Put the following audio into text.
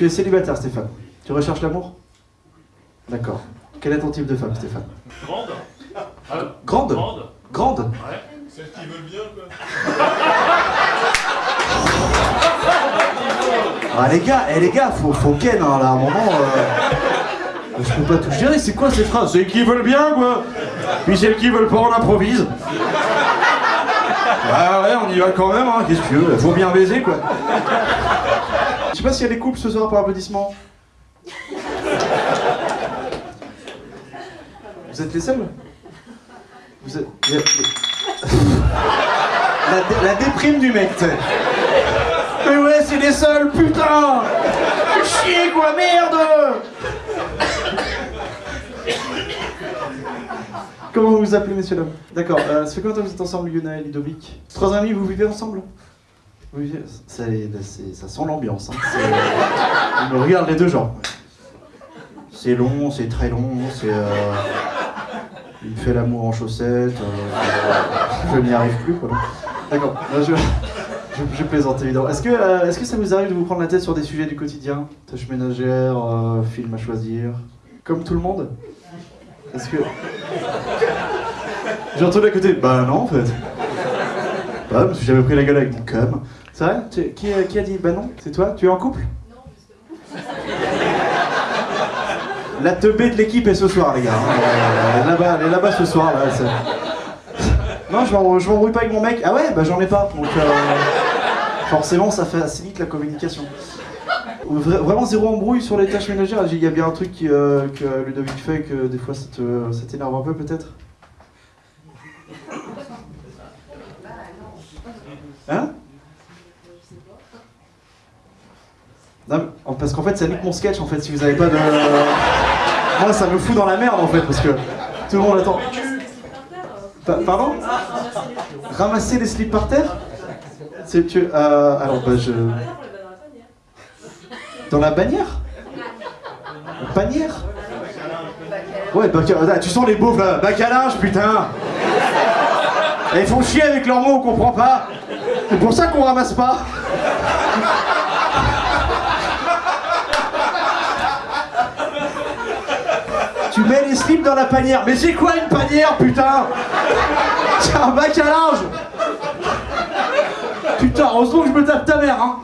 tu es célibataire, Stéphane. Tu recherches l'amour? D'accord. Quel est ton type de femme, Stéphane? Grande Grande? Grande Grande Ouais. Celles qui veulent bien, quoi. Ah les gars, eh, les gars, faut, faut ken hein, là, à un moment. euh, Je peux pas tout gérer, c'est quoi ces phrases? C'est qui veulent bien quoi Puis celles qui veulent pas, on improvise. Ah ouais, on y va quand même, hein, qu'est-ce que tu veux? Faut bien baiser quoi. Je sais pas s'il y a des couples ce soir par applaudissement. Vous êtes les seuls? Vous êtes. La, dé- la déprime du mec. Mais ouais, c'est les seuls, putain Chier quoi, merde Comment vous vous appelez, messieurs dames? D'accord, euh, ça fait combien de temps que vous êtes ensemble, Yuna et Ludovic? Trois amis, vous vivez ensemble? Vivez... ça, sent l'ambiance, hein. Ils me regardent les deux gens. C'est long, c'est très long, c'est... euh, Il fait l'amour en chaussettes, euh, je n'y arrive plus. D'accord, je... Je, je plaisante évidemment. Est-ce que, euh, est-ce que ça vous arrive de vous prendre la tête sur des sujets du quotidien? Tâches ménagères, euh, films à choisir? Comme tout le monde? Est-ce que. J'ai entendu à côté. Bah non en fait. Bah, parce que j'avais pris la gueule avec mon com. C'est vrai Tu- qui, a- dit bah non C'est toi Tu es en couple La teubée de l'équipe est ce soir, les gars. hein. Euh, Elle est là-bas, elle est là-bas ce soir. Là, non, je m'embrouille pas avec mon mec. Ah ouais, bah j'en ai pas. Donc euh, forcément, ça facilite la communication. Vra- Vraiment zéro embrouille sur les tâches ménagères. Il y a bien un truc qui, euh, que Ludovic fait que des fois ça t'énerve un peu peut-être Hein Non, parce qu'en fait ça nique mon sketch en fait si vous avez pas de... Moi ça me fout dans la merde en fait parce que tout le monde attend. Pa- Pardon? Ramasser les slips par terre? C'est tu euh, alors bah je dans la bannière. Bannière? Ouais, bac à- ah, tu sens les beaufs là, bac à linge putain Ils font chier avec leurs mots, on comprend pas C'est pour ça qu'on ramasse pas. Tu mets les slips dans la panière. Mais c'est quoi une panière, putain? C'est un bac à linge Putain, heureusement que je me tape ta mère, hein